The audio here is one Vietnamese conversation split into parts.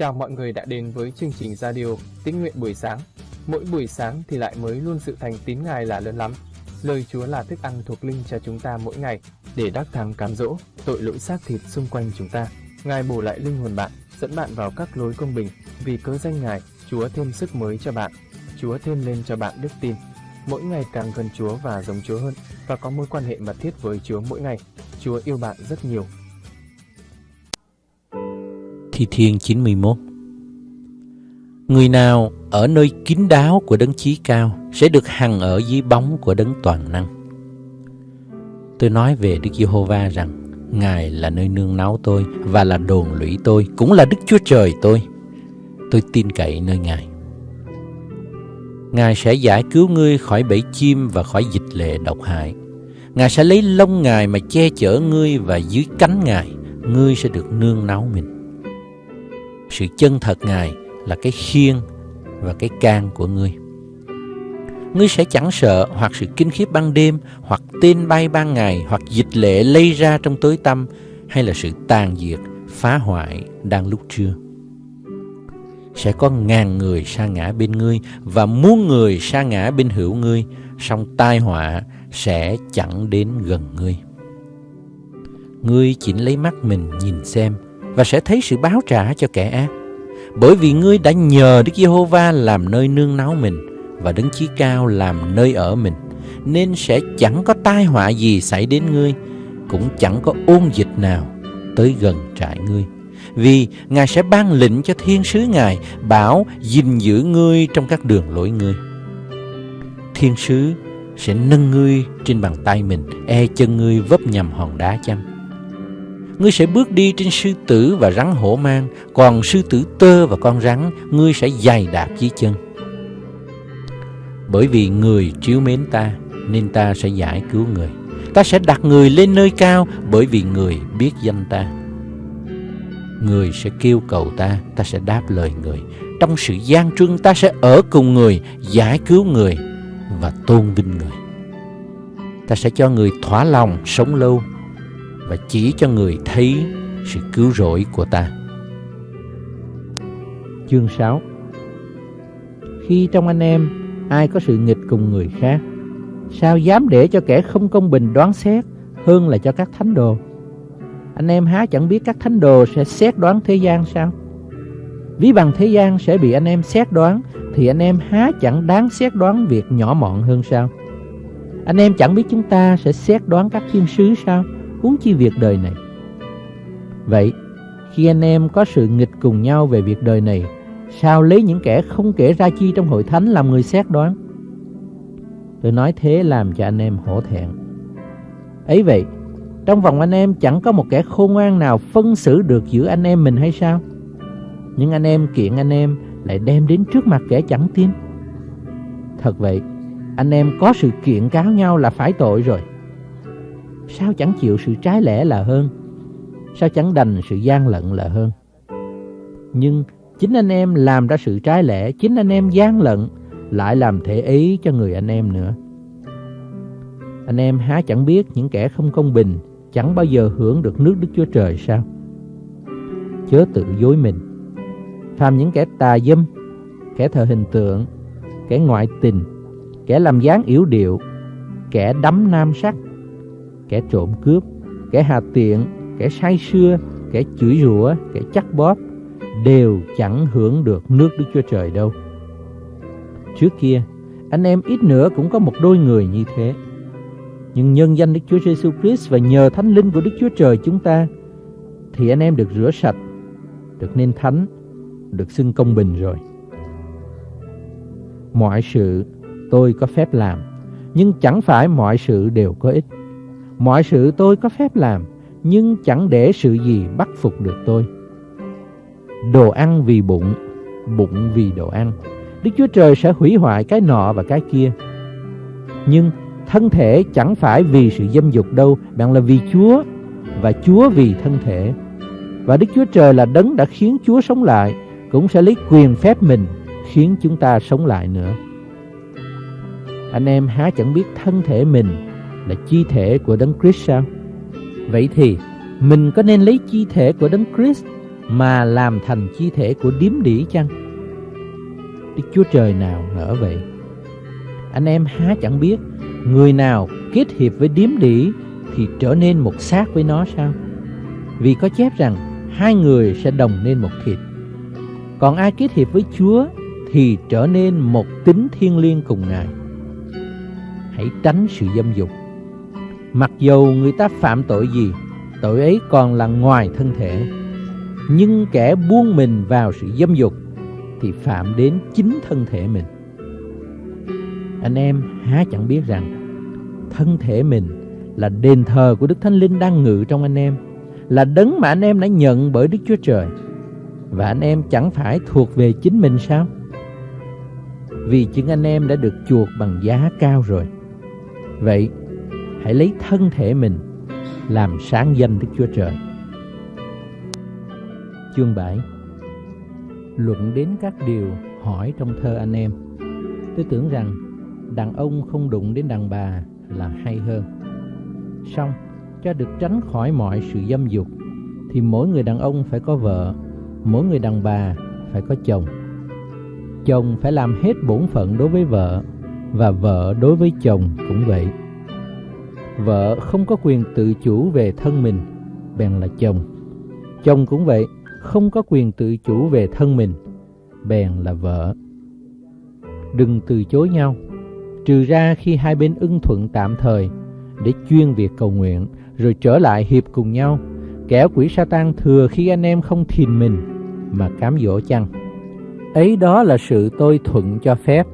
Chào mọi người đã đến với chương trình radio Tín nguyện buổi sáng. Mỗi buổi sáng thì lại mới luôn sự thành tín Ngài là lớn lắm. Lời Chúa là thức ăn thuộc linh cho chúng ta mỗi ngày để đắc thắng cám dỗ tội lỗi xác thịt xung quanh chúng ta. Ngài bổ lại linh hồn bạn, dẫn bạn vào các lối công bình. Vì cớ danh Ngài, Chúa thêm sức mới cho bạn. Chúa thêm lên cho bạn đức tin. Mỗi ngày càng gần Chúa và giống Chúa hơn và có mối quan hệ mật thiết với Chúa mỗi ngày. Chúa yêu bạn rất nhiều Thi Thiên 91 Người nào ở nơi kín đáo của đấng chí cao sẽ được hằng ở dưới bóng của đấng toàn năng. Tôi nói về Đức Giê-hô-va rằng Ngài là nơi nương náu tôi và là đồn lũy tôi, cũng là Đức Chúa Trời tôi. Tôi tin cậy nơi Ngài. Ngài sẽ giải cứu ngươi khỏi bẫy chim và khỏi dịch lệ độc hại. Ngài sẽ lấy lông Ngài mà che chở ngươi và dưới cánh Ngài, ngươi sẽ được nương náu mình sự chân thật Ngài là cái khiên và cái can của ngươi. Ngươi sẽ chẳng sợ hoặc sự kinh khiếp ban đêm, hoặc tên bay ban ngày, hoặc dịch lệ lây ra trong tối tâm, hay là sự tàn diệt, phá hoại đang lúc trưa. Sẽ có ngàn người sa ngã bên ngươi và muôn người sa ngã bên hữu ngươi, song tai họa sẽ chẳng đến gần ngươi. Ngươi chỉ lấy mắt mình nhìn xem, và sẽ thấy sự báo trả cho kẻ ác. Bởi vì ngươi đã nhờ Đức Giê-hô-va làm nơi nương náu mình và Đấng Chí Cao làm nơi ở mình, nên sẽ chẳng có tai họa gì xảy đến ngươi, cũng chẳng có ôn dịch nào tới gần trại ngươi. Vì Ngài sẽ ban lệnh cho thiên sứ Ngài bảo gìn giữ ngươi trong các đường lối ngươi. Thiên sứ sẽ nâng ngươi trên bàn tay mình, e chân ngươi vấp nhầm hòn đá chăng ngươi sẽ bước đi trên sư tử và rắn hổ mang, còn sư tử tơ và con rắn, ngươi sẽ dày đạp dưới chân. Bởi vì người chiếu mến ta, nên ta sẽ giải cứu người. Ta sẽ đặt người lên nơi cao, bởi vì người biết danh ta. Người sẽ kêu cầu ta, ta sẽ đáp lời người. Trong sự gian truân ta sẽ ở cùng người, giải cứu người và tôn vinh người. Ta sẽ cho người thỏa lòng sống lâu và chỉ cho người thấy sự cứu rỗi của ta. Chương 6 Khi trong anh em ai có sự nghịch cùng người khác, sao dám để cho kẻ không công bình đoán xét hơn là cho các thánh đồ? Anh em há chẳng biết các thánh đồ sẽ xét đoán thế gian sao? Ví bằng thế gian sẽ bị anh em xét đoán thì anh em há chẳng đáng xét đoán việc nhỏ mọn hơn sao? Anh em chẳng biết chúng ta sẽ xét đoán các thiên sứ sao? Huống chi việc đời này. Vậy, khi anh em có sự nghịch cùng nhau về việc đời này, sao lấy những kẻ không kể ra chi trong hội thánh làm người xét đoán? Tôi nói thế làm cho anh em hổ thẹn. Ấy vậy, trong vòng anh em chẳng có một kẻ khôn ngoan nào phân xử được giữa anh em mình hay sao? Nhưng anh em kiện anh em lại đem đến trước mặt kẻ chẳng tin. Thật vậy, anh em có sự kiện cáo nhau là phải tội rồi. Sao chẳng chịu sự trái lẽ là hơn? Sao chẳng đành sự gian lận là hơn? Nhưng chính anh em làm ra sự trái lẽ Chính anh em gian lận Lại làm thể ý cho người anh em nữa. Anh em há chẳng biết những kẻ không công bình Chẳng bao giờ hưởng được nước Đức Chúa Trời sao? Chớ tự dối mình. Phàm những kẻ tà dâm, Kẻ thờ hình tượng, Kẻ ngoại tình, Kẻ làm dáng yếu điệu, Kẻ đắm nam sắc kẻ trộm cướp, kẻ hà tiện, kẻ say sưa, kẻ chửi rủa, kẻ chắc bóp đều chẳng hưởng được nước Đức Chúa Trời đâu. Trước kia, anh em ít nữa cũng có một đôi người như thế. Nhưng nhân danh Đức Chúa Giêsu Christ và nhờ Thánh Linh của Đức Chúa Trời chúng ta thì anh em được rửa sạch, được nên thánh, được xưng công bình rồi. Mọi sự tôi có phép làm, nhưng chẳng phải mọi sự đều có ích. Mọi sự tôi có phép làm, nhưng chẳng để sự gì bắt phục được tôi. Đồ ăn vì bụng, bụng vì đồ ăn. Đức Chúa Trời sẽ hủy hoại cái nọ và cái kia. Nhưng thân thể chẳng phải vì sự dâm dục đâu, bạn là vì Chúa và Chúa vì thân thể. Và Đức Chúa Trời là đấng đã khiến Chúa sống lại, cũng sẽ lấy quyền phép mình khiến chúng ta sống lại nữa. Anh em há chẳng biết thân thể mình là chi thể của Đấng Christ sao? Vậy thì, mình có nên lấy chi thể của Đấng Christ mà làm thành chi thể của điếm đỉ chăng? Đức Chúa Trời nào ngỡ vậy? Anh em há chẳng biết, người nào kết hiệp với điếm đỉ thì trở nên một xác với nó sao? Vì có chép rằng hai người sẽ đồng nên một thịt. Còn ai kết hiệp với Chúa thì trở nên một tính thiên liêng cùng Ngài. Hãy tránh sự dâm dục. Mặc dù người ta phạm tội gì, tội ấy còn là ngoài thân thể. Nhưng kẻ buông mình vào sự dâm dục thì phạm đến chính thân thể mình. Anh em há chẳng biết rằng thân thể mình là đền thờ của Đức Thánh Linh đang ngự trong anh em, là đấng mà anh em đã nhận bởi Đức Chúa Trời. Và anh em chẳng phải thuộc về chính mình sao? Vì chính anh em đã được chuộc bằng giá cao rồi. Vậy, hãy lấy thân thể mình làm sáng danh Đức Chúa Trời. Chương 7 Luận đến các điều hỏi trong thơ anh em Tôi tưởng rằng đàn ông không đụng đến đàn bà là hay hơn. Xong, cho được tránh khỏi mọi sự dâm dục Thì mỗi người đàn ông phải có vợ Mỗi người đàn bà phải có chồng. Chồng phải làm hết bổn phận đối với vợ Và vợ đối với chồng cũng vậy. Vợ không có quyền tự chủ về thân mình, Bèn là chồng. Chồng cũng vậy, Không có quyền tự chủ về thân mình, Bèn là vợ. Đừng từ chối nhau, Trừ ra khi hai bên ưng thuận tạm thời Để chuyên việc cầu nguyện Rồi trở lại hiệp cùng nhau. Kẻ quỷ Satan thừa khi anh em không thìn mình Mà cám dỗ chăng? Ấy đó là sự tôi thuận cho phép,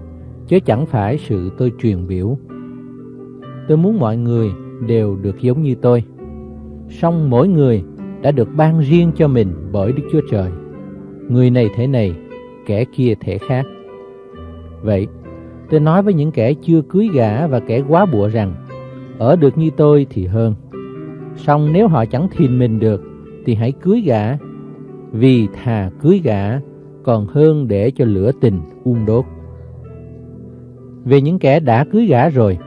Chứ chẳng phải sự tôi truyền biểu. Tôi muốn mọi người đều được giống như tôi. Song mỗi người đã được ban riêng cho mình bởi Đức Chúa Trời. Người này thế này, kẻ kia thể khác. Vậy, tôi nói với những kẻ chưa cưới gả và kẻ quá bụa rằng Ở được như tôi thì hơn. Song nếu họ chẳng thìn mình được Thì hãy cưới gả. Vì thà cưới gả còn hơn để cho lửa tình ung đốt. Về những kẻ đã cưới gả rồi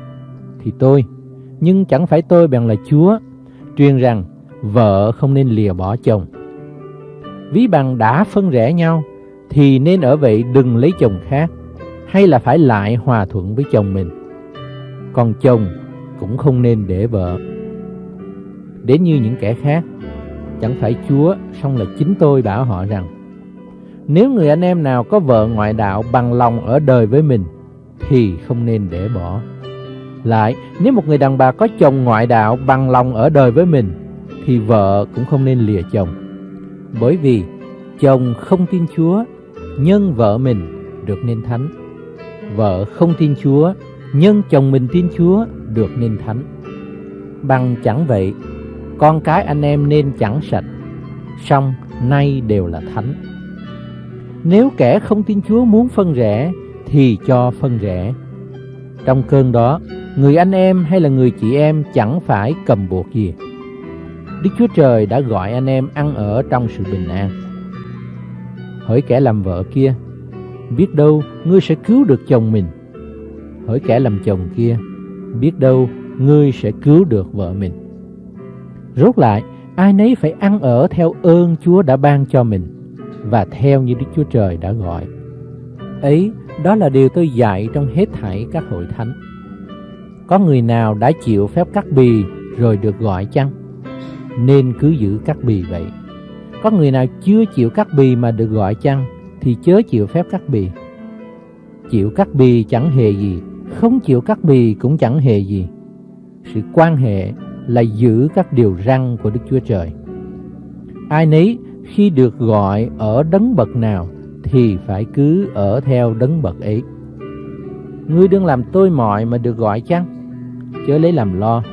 thì tôi nhưng chẳng phải tôi bèn là Chúa, truyền rằng vợ không nên lìa bỏ chồng. Ví bằng đã phân rẽ nhau, thì nên ở vậy đừng lấy chồng khác, hay là phải lại hòa thuận với chồng mình. Còn chồng cũng không nên để vợ. Đến như những kẻ khác, chẳng phải Chúa, song là chính tôi bảo họ rằng, nếu người anh em nào có vợ ngoại đạo bằng lòng ở đời với mình, thì không nên để bỏ. Lại, nếu một người đàn bà có chồng ngoại đạo bằng lòng ở đời với mình, thì vợ cũng không nên lìa chồng. Bởi vì chồng không tin Chúa, nhân vợ mình được nên thánh. Vợ không tin Chúa, nhân chồng mình tin Chúa được nên thánh. Bằng chẳng vậy, con cái anh em nên chẳng sạch, song nay đều là thánh. Nếu kẻ không tin Chúa muốn phân rẽ, thì cho phân rẽ. Trong cơn đó, người anh em hay là người chị em chẳng phải cầm buộc gì. Đức Chúa Trời đã gọi anh em ăn ở trong sự bình an. Hỡi kẻ làm vợ kia, biết đâu ngươi sẽ cứu được chồng mình. Hỡi kẻ làm chồng kia, biết đâu ngươi sẽ cứu được vợ mình. Rốt lại, ai nấy phải ăn ở theo ơn Chúa đã ban cho mình và theo như Đức Chúa Trời đã gọi. Ấy, đó là điều tôi dạy trong hết thảy các hội thánh. Có người nào đã chịu phép cắt bì rồi được gọi chăng? Nên cứ giữ cắt bì vậy. Có người nào chưa chịu cắt bì mà được gọi chăng? Thì chớ chịu phép cắt bì. Chịu cắt bì chẳng hề gì, không chịu cắt bì cũng chẳng hề gì. Sự quan hệ là giữ các điều răn của Đức Chúa Trời. Ai nấy khi được gọi ở đấng bậc nào thì phải cứ ở theo đấng bậc ấy. Ngươi đừng làm tôi mọi mà được gọi chăng? Chớ lấy làm lo.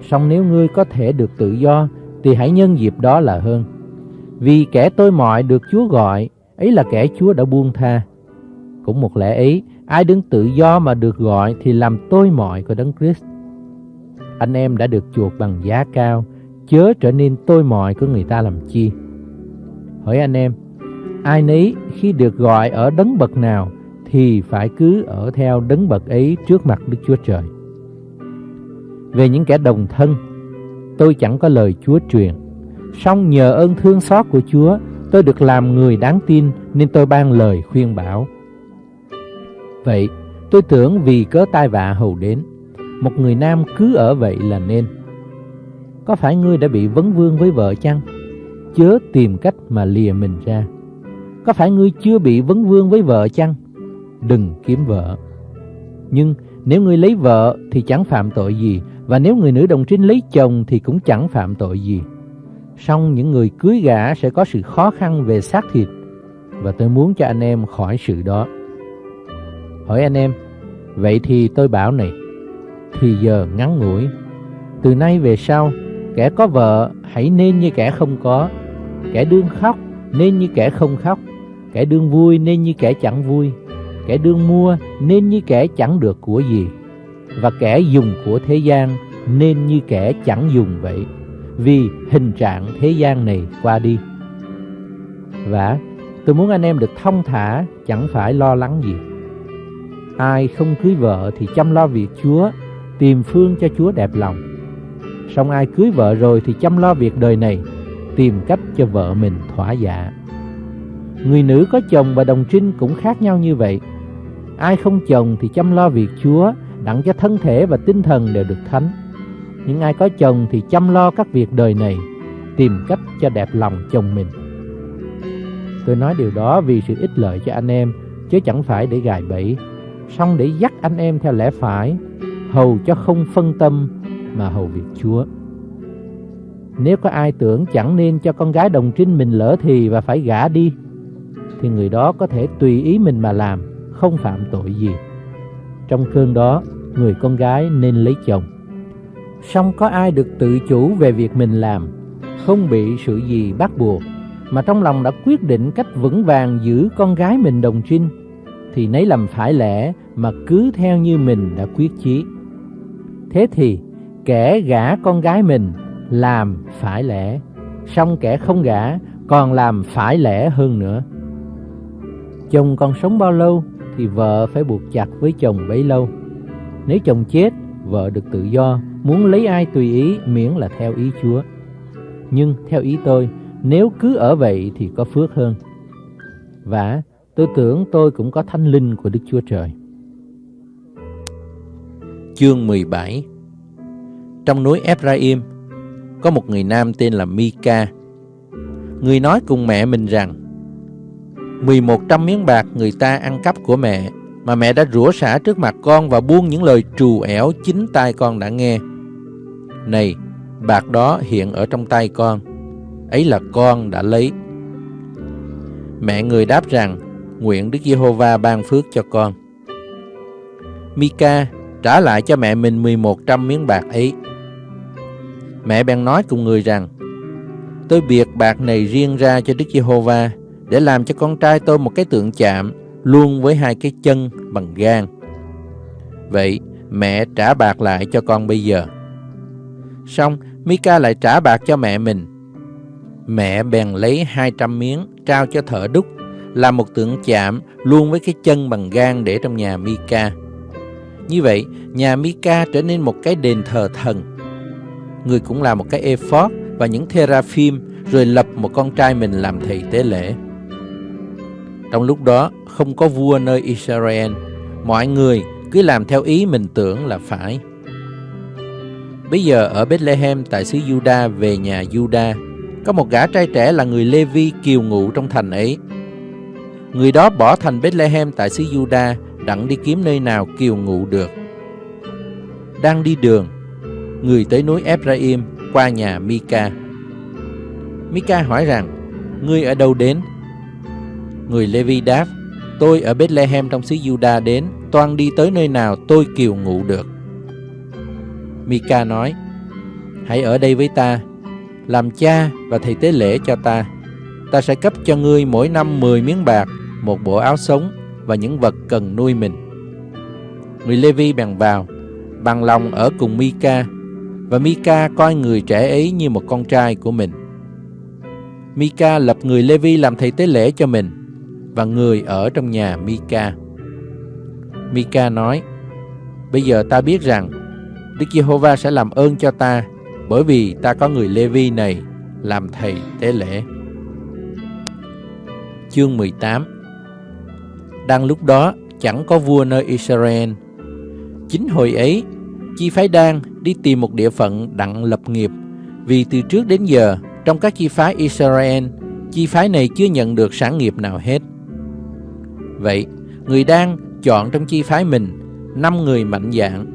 Song nếu ngươi có thể được tự do, thì hãy nhân dịp đó là hơn. Vì kẻ tôi mọi được Chúa gọi, ấy là kẻ Chúa đã buông tha. Cũng một lẽ ấy, ai đứng tự do mà được gọi thì làm tôi mọi của Đấng Christ. Anh em đã được chuộc bằng giá cao, chớ trở nên tôi mọi của người ta làm chi. Hỏi anh em, ai nấy khi được gọi ở đấng bậc nào thì phải cứ ở theo đấng bậc ấy trước mặt Đức Chúa Trời. Về những kẻ đồng thân, tôi chẳng có lời Chúa truyền, song nhờ ơn thương xót của Chúa, Tôi được làm người đáng tin nên tôi ban lời khuyên bảo. Vậy, tôi tưởng vì cớ tai vạ hầu đến, một người nam cứ ở vậy là nên. Có phải ngươi đã bị vấn vương với vợ chăng? Chớ tìm cách mà lìa mình ra. Có phải ngươi chưa bị vấn vương với vợ chăng? Đừng kiếm vợ. Nhưng nếu ngươi lấy vợ thì chẳng phạm tội gì, và nếu người nữ đồng trinh lấy chồng thì cũng chẳng phạm tội gì. Song những người cưới gả sẽ có sự khó khăn về xác thịt, và tôi muốn cho anh em khỏi sự đó. Hỏi anh em, vậy thì tôi bảo này, thì giờ ngắn ngủi, từ nay về sau, kẻ có vợ hãy nên như kẻ không có, kẻ đương khóc nên như kẻ không khóc, kẻ đương vui nên như kẻ chẳng vui, kẻ đương mua nên như kẻ chẳng được của gì, và kẻ dùng của thế gian nên như kẻ chẳng dùng vậy, vì hình trạng thế gian này qua đi. Và tôi muốn anh em được thông thả, chẳng phải lo lắng gì. Ai không cưới vợ thì chăm lo việc Chúa, tìm phương cho Chúa đẹp lòng. Song ai cưới vợ rồi thì chăm lo việc đời này, tìm cách cho vợ mình thỏa dạ. Người nữ có chồng và đồng trinh cũng khác nhau như vậy. Ai không chồng thì chăm lo việc Chúa, đặng cho thân thể và tinh thần đều được thánh. Những ai có chồng thì chăm lo các việc đời này, tìm cách cho đẹp lòng chồng mình. Tôi nói điều đó vì sự ích lợi cho anh em, chứ chẳng phải để gài bẫy, song để dắt anh em theo lẽ phải, hầu cho không phân tâm mà hầu việc Chúa. Nếu có ai tưởng chẳng nên cho con gái đồng trinh mình lỡ thì và phải gả đi, thì người đó có thể tùy ý mình mà làm, không phạm tội gì. Trong cơn đó, người con gái nên lấy chồng. Song có ai được tự chủ về việc mình làm, không bị sự gì bắt buộc, mà trong lòng đã quyết định cách vững vàng giữ con gái mình đồng trinh, thì nấy làm phải lẽ mà cứ theo như mình đã quyết chí. Thế thì, kẻ gả con gái mình làm phải lẽ, song kẻ không gả còn làm phải lẽ hơn nữa. Chồng còn sống bao lâu thì vợ phải buộc chặt với chồng bấy lâu. Nếu chồng chết, vợ được tự do, muốn lấy ai tùy ý miễn là theo ý Chúa. Nhưng theo ý tôi, nếu cứ ở vậy thì có phước hơn. Và tôi tưởng tôi cũng có thanh linh của Đức Chúa Trời. Chương 17 Trong núi Ephraim, có một người nam tên là Mika. Người nói cùng mẹ mình rằng, 1100 miếng bạc người ta ăn cắp của mẹ, mà mẹ đã rủa xả trước mặt con và buông những lời trù ẻo chính tai con đã nghe. Này, bạc đó hiện ở trong tay con, ấy là con đã lấy. Mẹ người đáp rằng, nguyện Đức Giê-hô-va ban phước cho con. Mika trả lại cho mẹ mình 1100 miếng bạc ấy. Mẹ bèn nói cùng người rằng, tôi biệt bạc này riêng ra cho Đức Giê-hô-va để làm cho con trai tôi một cái tượng chạm luôn với hai cái chân bằng gan. Vậy mẹ trả bạc lại cho con bây giờ. Xong, Mika lại trả bạc cho mẹ mình. Mẹ bèn lấy 200 miếng trao cho thợ đúc, làm một tượng chạm luôn với cái chân bằng gan để trong nhà Mika. Như vậy, nhà Mika trở nên một cái đền thờ thần. Người cũng làm một cái ephod và những teraphim rồi lập một con trai mình làm thầy tế lễ. Trong lúc đó, không có vua nơi Israel, mọi người cứ làm theo ý mình tưởng là phải. Bây giờ ở Bethlehem tại xứ Juda về nhà Juda, có một gã trai trẻ là người Levi kiều ngụ trong thành ấy. Người đó bỏ thành Bethlehem tại xứ Juda đặng đi kiếm nơi nào kiều ngụ được. Đang đi đường, người tới núi Ephraim qua nhà Mika. Mika hỏi rằng, ngươi ở đâu đến? Người Levi đáp, tôi ở Bethlehem trong xứ Juda đến, toan đi tới nơi nào tôi kiều ngụ được. Mika nói, hãy ở đây với ta, làm cha và thầy tế lễ cho ta. Ta sẽ cấp cho ngươi mỗi năm 10 miếng bạc, một bộ áo sống và những vật cần nuôi mình. Người Levi bèn vào, bằng lòng ở cùng Mika, và Mika coi người trẻ ấy như một con trai của mình. Mika lập người Levi làm thầy tế lễ cho mình, và người ở trong nhà Mika. Mika nói, Bây giờ ta biết rằng Đức Giê-hô-va sẽ làm ơn cho ta bởi vì ta có người Lê-vi này làm thầy tế lễ. chương 18 Đang lúc đó chẳng có vua nơi Israel Chính hồi ấy Chi phái Đan đi tìm một địa phận đặng lập nghiệp Vì từ trước đến giờ Trong các chi phái Israel Chi phái này chưa nhận được sản nghiệp nào hết Vậy, Người đang chọn trong chi phái mình năm người mạnh dạng,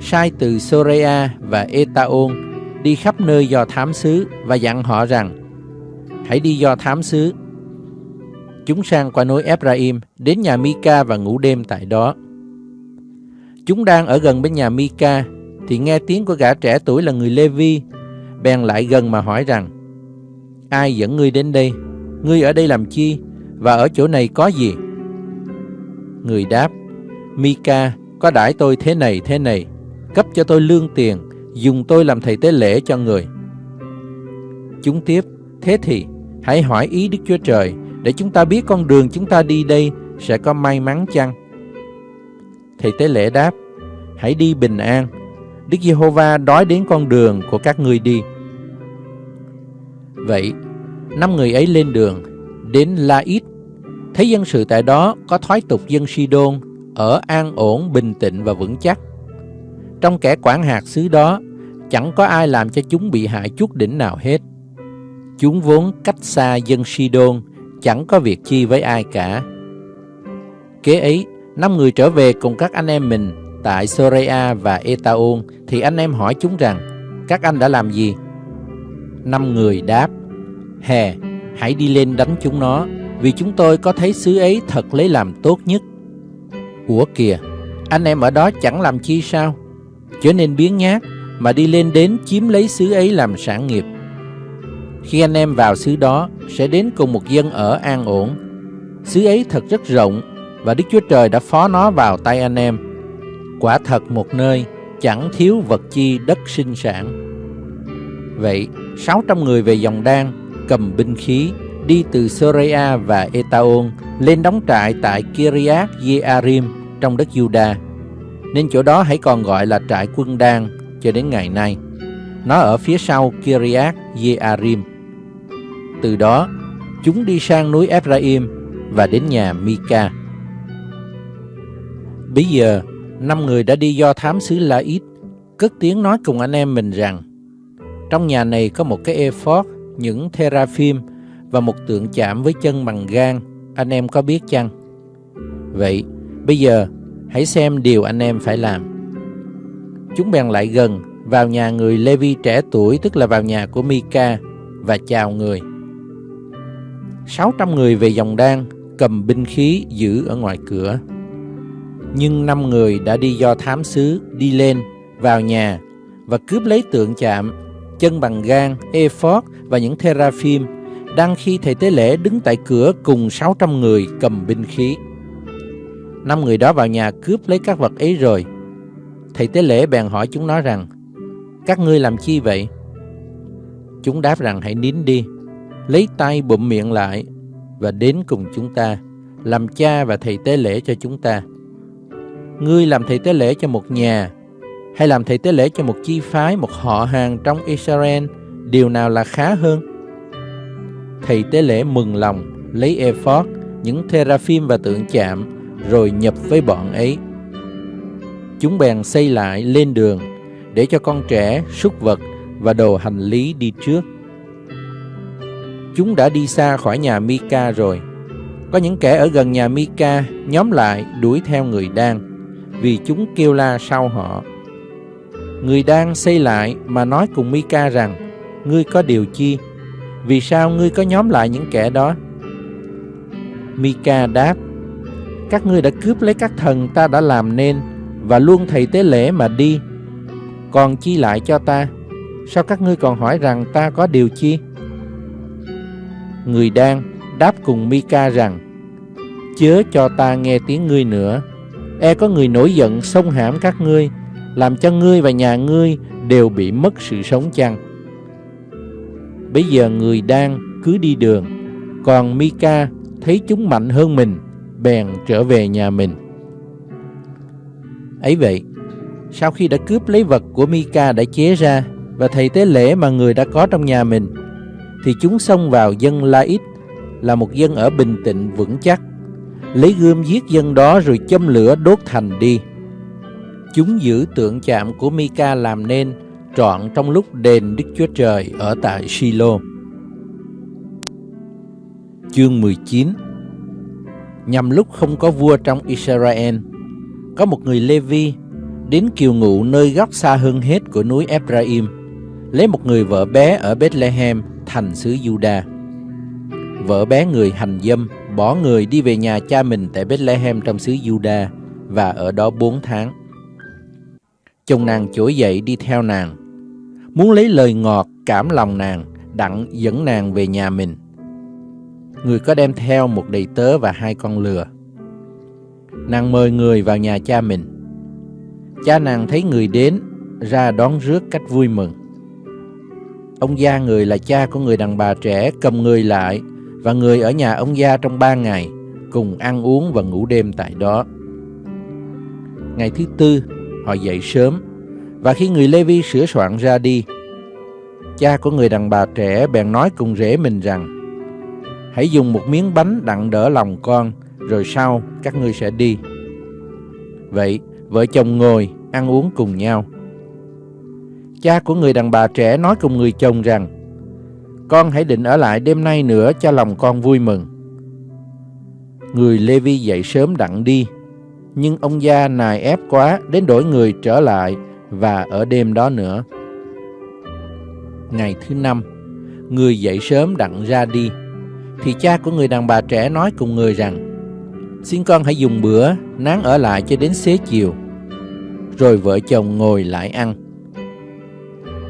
sai từ Sorea và Etaon đi khắp nơi do thám xứ và dặn họ rằng, hãy đi do thám xứ. Chúng sang qua núi Ephraim đến nhà Mika và ngủ đêm tại đó. Chúng đang ở gần bên nhà Mika thì nghe tiếng của gã trẻ tuổi là người Levi bèn lại gần mà hỏi rằng, ai dẫn ngươi đến đây ngươi ở đây làm chi và ở chỗ này có gì người đáp Mika có đãi tôi thế này thế này cấp cho tôi lương tiền, dùng tôi làm thầy tế lễ cho người. Chúng tiếp, thế thì hãy hỏi ý Đức Chúa Trời để chúng ta biết con đường chúng ta đi đây sẽ có may mắn chăng? Thầy tế lễ đáp, hãy đi bình an, Đức Giê-hô-va đói đến con đường của các ngươi đi. Vậy, năm người ấy lên đường, đến La-ít, thấy dân sự tại đó có thoái tục dân Sidon ở an ổn, bình tĩnh và vững chắc. Trong kẻ quản hạt xứ đó, chẳng có ai làm cho chúng bị hại chút đỉnh nào hết. Chúng vốn cách xa dân Sidon, chẳng có việc chi với ai cả. Kế ấy, năm người trở về cùng các anh em mình tại Sorea và Etaon, thì anh em hỏi chúng rằng, các anh đã làm gì? Năm người đáp, Hè, hãy đi lên đánh chúng nó, vì chúng tôi có thấy xứ ấy thật lấy làm tốt nhất. Ủa kìa, anh em ở đó chẳng làm chi sao? trở nên biến nhát mà đi lên đến chiếm lấy xứ ấy làm sản nghiệp. Khi anh em vào xứ đó sẽ đến cùng một dân ở an ổn. Xứ ấy thật rất rộng và Đức Chúa Trời đã phó nó vào tay anh em. Quả thật một nơi chẳng thiếu vật chi đất sinh sản. Vậy, 600 người về dòng đan cầm binh khí đi từ Sorea và Etaon lên đóng trại tại Kiriath Jearim trong đất Juda. nên chỗ đó hãy còn gọi là trại quân đan cho đến ngày nay. Nó ở phía sau Kiriath Jearim. Từ đó, chúng đi sang núi Ephraim và đến nhà Mika. Bây giờ, năm người đã đi do thám xứ La Ít, cất tiếng nói cùng anh em mình rằng, trong nhà này có một cái ephod, những teraphim và một tượng chạm với chân bằng gan, anh em có biết chăng? Vậy, bây giờ Hãy xem điều anh em phải làm. Chúng bèn lại gần, vào nhà người Levi trẻ tuổi, tức là vào nhà của Mika, và chào người. 600 người về dòng đan, cầm binh khí giữ ở ngoài cửa. Nhưng năm người đã đi do thám sứ đi lên, vào nhà, và cướp lấy tượng chạm, chân bằng gan, ephod và những teraphim, đang khi thầy tế lễ đứng tại cửa cùng 600 người cầm binh khí. Năm người đó vào nhà cướp lấy các vật ấy rồi. Thầy tế lễ bèn hỏi chúng nó rằng, Các ngươi làm chi vậy? Chúng đáp rằng hãy nín đi, lấy tay bụm miệng lại và đến cùng chúng ta, làm cha và thầy tế lễ cho chúng ta. Ngươi làm thầy tế lễ cho một nhà, hay làm thầy tế lễ cho một chi phái, một họ hàng trong Israel, điều nào là khá hơn? Thầy tế lễ mừng lòng, lấy ephod, những teraphim và tượng chạm rồi nhập với bọn ấy. Chúng bèn xây lại lên đường để cho con trẻ, súc vật và đồ hành lý đi trước. Chúng đã đi xa khỏi nhà Mika rồi. Có những kẻ ở gần nhà Mika nhóm lại đuổi theo người đang vì chúng kêu la sau họ. Người đang xây lại mà nói cùng Mika rằng Ngươi có điều chi? Vì sao ngươi có nhóm lại những kẻ đó? Mika đáp, các ngươi đã cướp lấy các thần ta đã làm nên và luôn thầy tế lễ mà đi. Còn chi lại cho ta? Sao các ngươi còn hỏi rằng ta có điều chi? Người đang đáp cùng Mika rằng, Chớ cho ta nghe tiếng ngươi nữa E có người nổi giận xông hãm các ngươi, Làm cho ngươi và nhà ngươi đều bị mất sự sống chăng Bây giờ người đang cứ đi đường Còn Mika thấy chúng mạnh hơn mình bèn trở về nhà mình. Ấy vậy, sau khi đã cướp lấy vật của Mika đã chế ra và thầy tế lễ mà người đã có trong nhà mình, thì chúng xông vào dân La-ít, là một dân ở bình tĩnh vững chắc, lấy gươm giết dân đó rồi châm lửa đốt thành đi. Chúng giữ tượng chạm của Mika làm nên trọn trong lúc đền Đức Chúa Trời ở tại Silo. Chương 19 Nhằm lúc không có vua trong Israel, có một người Levi đến kiều ngụ nơi góc xa hơn hết của núi Ephraim, lấy một người vợ bé ở Bethlehem, thành xứ Juda. Vợ bé người hành dâm, bỏ người đi về nhà cha mình tại Bethlehem trong xứ Juda và ở đó bốn tháng. Chồng nàng trỗi dậy đi theo nàng, muốn lấy lời ngọt cảm lòng nàng, đặng dẫn nàng về nhà mình. Người có đem theo một đầy tớ và hai con lừa. Nàng mời người vào nhà cha mình. Cha nàng thấy người đến, ra đón rước cách vui mừng. Ông gia người là cha của người đàn bà trẻ cầm người lại và người ở nhà ông gia trong ba ngày, cùng ăn uống và ngủ đêm tại đó. Ngày thứ tư, họ dậy sớm, và khi người Levi sửa soạn ra đi, cha của người đàn bà trẻ bèn nói cùng rể mình rằng, Hãy dùng một miếng bánh đặng đỡ lòng con, rồi sau các ngươi sẽ đi. Vậy, vợ chồng ngồi, ăn uống cùng nhau. Cha của người đàn bà trẻ nói cùng người chồng rằng, Con hãy định ở lại đêm nay nữa cho lòng con vui mừng. Người Levi dậy sớm đặng đi, nhưng ông gia nài ép quá đến đổi người trở lại và ở đêm đó nữa. Ngày thứ năm, người dậy sớm đặng ra đi, thì cha của người đàn bà trẻ nói cùng người rằng, Xin con hãy dùng bữa, nán ở lại cho đến xế chiều. Rồi vợ chồng ngồi lại ăn.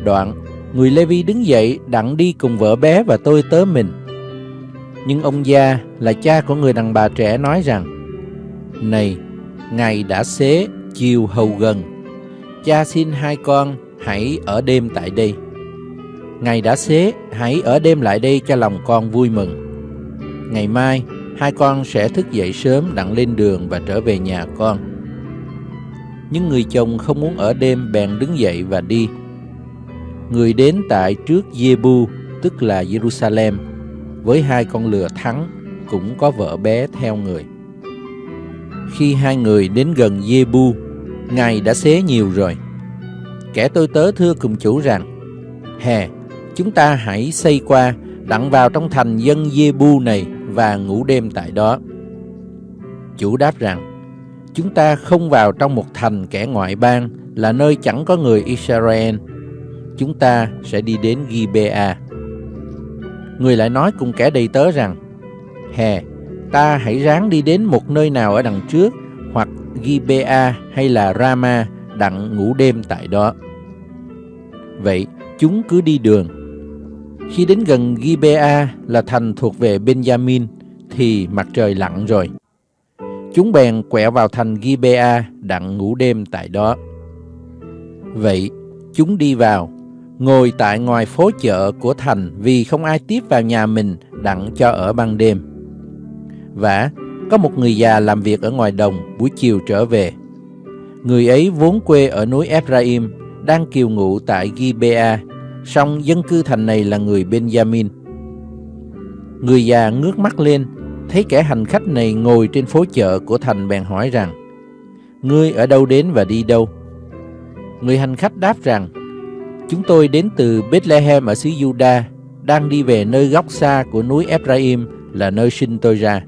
Đoạn, người Lê Vi đứng dậy đặng đi cùng vợ bé và tôi tớ mình. Nhưng ông gia là cha của người đàn bà trẻ nói rằng, Này, ngày đã xế, chiều hầu gần, cha xin hai con hãy ở đêm tại đây. Ngày đã xế, hãy ở đêm lại đây cho lòng con vui mừng. Ngày mai, hai con sẽ thức dậy sớm đặng lên đường và trở về nhà con. Nhưng người chồng không muốn ở đêm bèn đứng dậy và đi. Người đến tại trước Jebu, tức là Jerusalem, với hai con lừa thắng, cũng có vợ bé theo người. Khi hai người đến gần Jebu, ngày đã xế nhiều rồi. Kẻ tôi tớ thưa cùng chủ rằng, Hè, chúng ta hãy xây qua, đặng vào trong thành dân Jebu này và ngủ đêm tại đó. Chủ đáp rằng, chúng ta không vào trong một thành kẻ ngoại bang là nơi chẳng có người Israel. Chúng ta sẽ đi đến Gibea. Người lại nói cùng kẻ đầy tớ rằng, Hè, ta hãy ráng đi đến một nơi nào ở đằng trước, hoặc Gibea hay là Rama, đặng ngủ đêm tại đó. Vậy, chúng cứ đi đường khi đến gần Gibea là thành thuộc về Benjamin thì mặt trời lặn rồi. Chúng bèn quẹo vào thành Gibea đặng ngủ đêm tại đó. Vậy chúng đi vào, ngồi tại ngoài phố chợ của thành vì không ai tiếp vào nhà mình đặng cho ở ban đêm. Và có một người già làm việc ở ngoài đồng buổi chiều trở về. Người ấy vốn quê ở núi Ephraim, đang kiều ngụ tại Gibea song dân cư thành này là người Benjamin. Người già ngước mắt lên, thấy kẻ hành khách này ngồi trên phố chợ của thành bèn hỏi rằng, Ngươi ở đâu đến và đi đâu? Người hành khách đáp rằng, Chúng tôi đến từ Bethlehem ở xứ Juda, đang đi về nơi góc xa của núi Ephraim là nơi sinh tôi ra.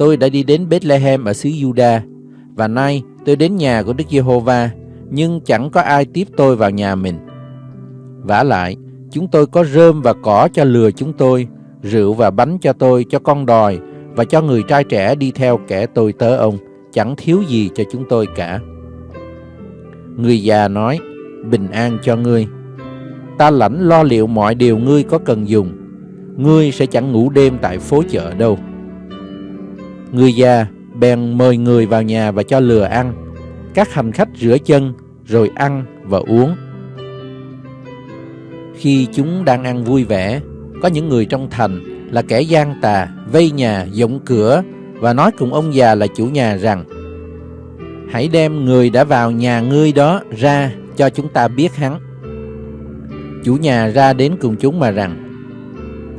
Tôi đã đi đến Bethlehem ở xứ Juda, và nay tôi đến nhà của Đức Giê-hô-va, nhưng chẳng có ai tiếp tôi vào nhà mình vả lại, chúng tôi có rơm và cỏ cho lừa chúng tôi, rượu và bánh cho tôi, cho con đòi, và cho người trai trẻ đi theo kẻ tôi tớ ông, chẳng thiếu gì cho chúng tôi cả. Người già nói, bình an cho ngươi. Ta lãnh lo liệu mọi điều ngươi có cần dùng. Ngươi sẽ chẳng ngủ đêm tại phố chợ đâu. Người già bèn mời người vào nhà và cho lừa ăn. Các hành khách rửa chân, rồi ăn và uống. Khi chúng đang ăn vui vẻ, có những người trong thành là kẻ gian tà, vây nhà, dọng cửa và nói cùng ông già là chủ nhà rằng Hãy đem người đã vào nhà ngươi đó ra cho chúng ta biết hắn. Chủ nhà ra đến cùng chúng mà rằng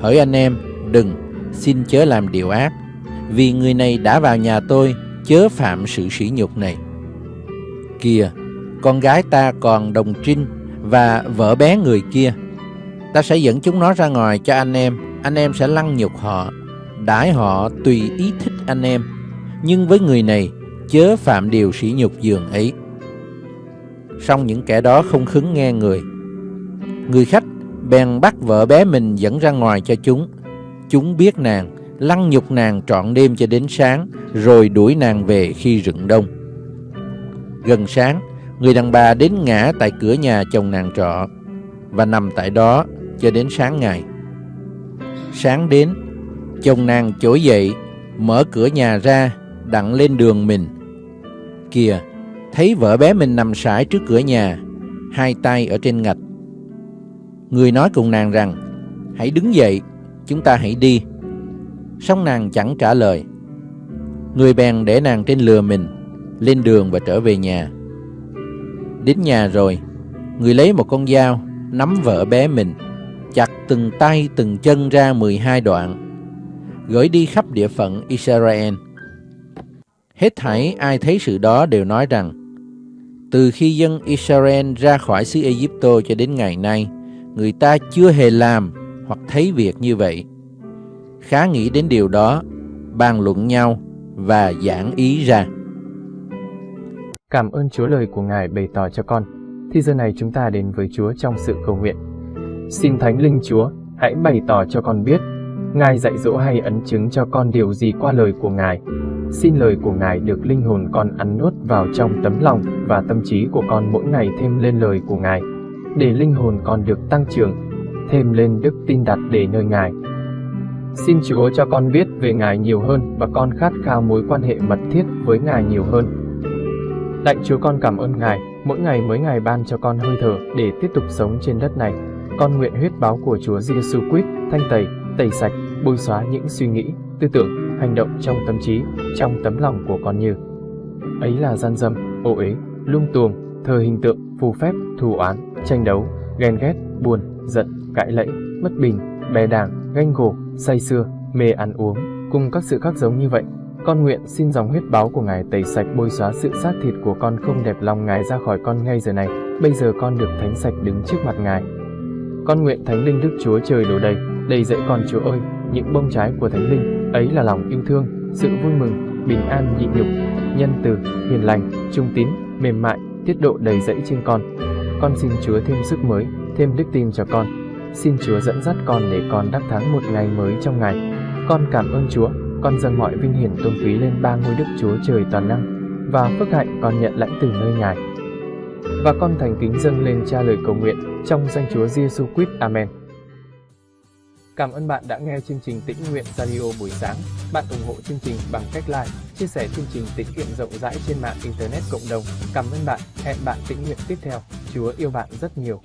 Hỡi anh em, đừng, xin chớ làm điều ác, vì người này đã vào nhà tôi, chớ phạm sự sỉ nhục này. Kìa, con gái ta còn đồng trinh và vợ bé người kia. Ta sẽ dẫn chúng nó ra ngoài cho anh em, anh em sẽ lăng nhục họ, đãi họ tùy ý thích anh em. Nhưng với người này, chớ phạm điều sỉ nhục giường ấy. song những kẻ đó không khứng nghe người. Người khách bèn bắt vợ bé mình dẫn ra ngoài cho chúng. Chúng biết nàng, lăng nhục nàng trọn đêm cho đến sáng, rồi đuổi nàng về khi rừng đông. Gần sáng, người đàn bà đến ngã tại cửa nhà chồng nàng trọ và nằm tại đó cho đến sáng ngày. Sáng đến, chồng nàng trỗi dậy, mở cửa nhà ra, đặng lên đường mình. Kìa, thấy vợ bé mình nằm sải trước cửa nhà, hai tay ở trên ngạch. Người nói cùng nàng rằng, hãy đứng dậy, chúng ta hãy đi song nàng chẳng trả lời. Người bèn để nàng trên lừa mình, lên đường và trở về nhà. Đến nhà rồi, người lấy một con dao, nắm vợ bé mình, chặt từng tay từng chân ra 12 đoạn, gửi đi khắp địa phận Israel. Hết thảy ai thấy sự đó đều nói rằng, từ khi dân Israel ra khỏi xứ Egypto cho đến ngày nay, người ta chưa hề làm hoặc thấy việc như vậy. Khá nghĩ đến điều đó, bàn luận nhau và giảng ý ra. Cảm ơn Chúa lời của Ngài bày tỏ cho con. Thì giờ này chúng ta đến với Chúa trong sự cầu nguyện. Xin Thánh Linh Chúa, hãy bày tỏ cho con biết, Ngài dạy dỗ hay ấn chứng cho con điều gì qua lời của Ngài. Xin lời của Ngài được linh hồn con ăn nuốt vào trong tấm lòng và tâm trí của con mỗi ngày thêm lên lời của Ngài, để linh hồn con được tăng trưởng, thêm lên đức tin đặt để nơi Ngài. Xin Chúa cho con biết về Ngài nhiều hơn và con khát khao mối quan hệ mật thiết với Ngài nhiều hơn. Lạy Chúa con cảm ơn Ngài, mỗi ngày mới Ngài ban cho con hơi thở để tiếp tục sống trên đất này. Con nguyện huyết báo của Chúa Giêsu Christ thanh tẩy, tẩy sạch, bôi xóa những suy nghĩ, tư tưởng, hành động trong tâm trí, trong tấm lòng của con như ấy là gian dâm, ô uế, lung tuồng, thờ hình tượng, phù phép, thù oán, tranh đấu, ghen ghét, buồn, giận, cãi lẫy, mất bình, bè đảng, ganh gổ, say sưa, mê ăn uống, cùng các sự khác giống như vậy. Con nguyện xin dòng huyết báo của Ngài tẩy sạch bôi xóa sự xác thịt của con không đẹp lòng Ngài ra khỏi con ngay giờ này. Bây giờ con được thánh sạch đứng trước mặt Ngài. Con nguyện Thánh Linh Đức Chúa Trời đổ đầy, đầy dẫy con Chúa ơi, những bông trái của Thánh Linh, ấy là lòng yêu thương, sự vui mừng, bình an nhịn nhục, nhân từ, hiền lành, trung tín, mềm mại, tiết độ đầy dẫy trên con. Con xin Chúa thêm sức mới, thêm đức tin cho con. Xin Chúa dẫn dắt con để con đắc thắng một ngày mới trong ngày. Con cảm ơn Chúa, con dâng mọi vinh hiển tôn quý lên ba ngôi Đức Chúa Trời toàn năng và phước hạnh con nhận lãnh từ nơi Ngài. Và con thành kính dâng lên cha lời cầu nguyện trong danh Chúa Giêsu Christ. Amen. Cảm ơn bạn đã nghe chương trình Tĩnh Nguyện Radio buổi sáng. Bạn ủng hộ chương trình bằng cách like, chia sẻ chương trình tĩnh nguyện rộng rãi trên mạng Internet cộng đồng. Cảm ơn bạn. Hẹn bạn tĩnh nguyện tiếp theo. Chúa yêu bạn rất nhiều.